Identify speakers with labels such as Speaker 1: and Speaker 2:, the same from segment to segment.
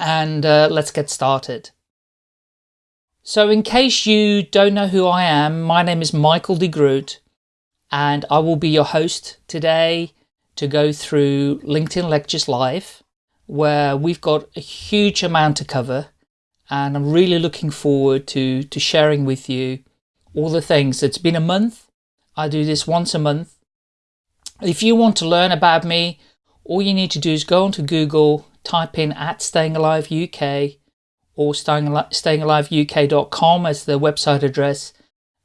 Speaker 1: and uh, let's get started. So in case you don't know who I am, my name is Michael de Groot and I will be your host today to go through LinkedIn Lectures Live where we've got a huge amount to cover and I'm really looking forward to, to sharing with you all the things. It's been a month. I do this once a month. If you want to learn about me, all you need to do is go onto Google, type in at Staying Alive UK or stayingaliveuk.com as the website address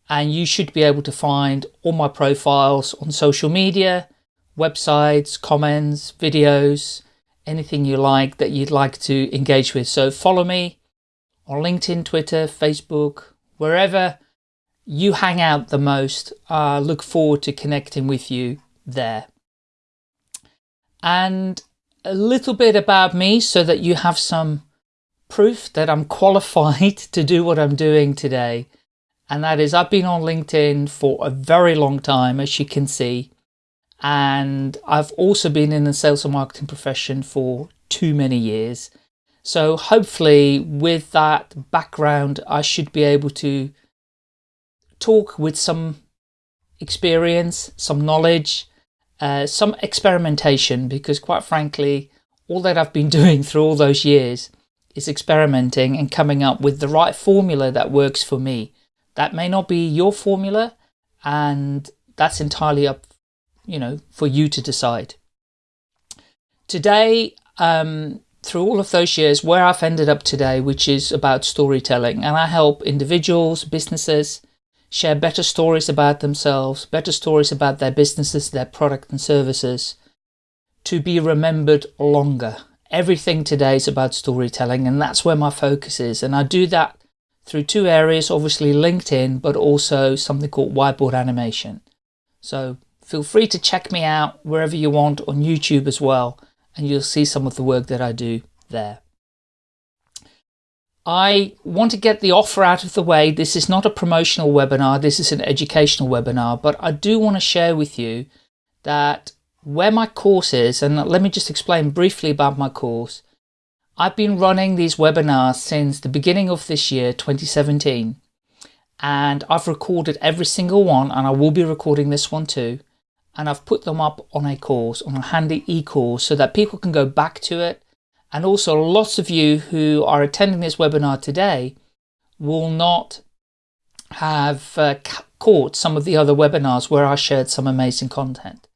Speaker 1: and you should be able to find all my profiles on social media, websites, comments, videos, anything you like that you'd like to engage with. So follow me on LinkedIn, Twitter, Facebook, wherever you hang out the most. I uh, look forward to connecting with you there. And a little bit about me so that you have some proof that I'm qualified to do what I'm doing today. And that is I've been on LinkedIn for a very long time, as you can see. And I've also been in the sales and marketing profession for too many years. So hopefully with that background, I should be able to talk with some experience, some knowledge, uh, some experimentation, because quite frankly, all that I've been doing through all those years is experimenting and coming up with the right formula that works for me. That may not be your formula and that's entirely up, you know, for you to decide. Today, um, through all of those years, where I've ended up today, which is about storytelling, and I help individuals, businesses, share better stories about themselves, better stories about their businesses, their product and services, to be remembered longer. Everything today is about storytelling and that's where my focus is. And I do that through two areas, obviously LinkedIn, but also something called whiteboard animation. So feel free to check me out wherever you want on YouTube as well, and you'll see some of the work that I do there. I want to get the offer out of the way. This is not a promotional webinar. This is an educational webinar, but I do want to share with you that where my course is, and let me just explain briefly about my course. I've been running these webinars since the beginning of this year, 2017, and I've recorded every single one, and I will be recording this one too, and I've put them up on a course, on a handy e-course, so that people can go back to it, and also lots of you who are attending this webinar today will not have uh, caught some of the other webinars where I shared some amazing content.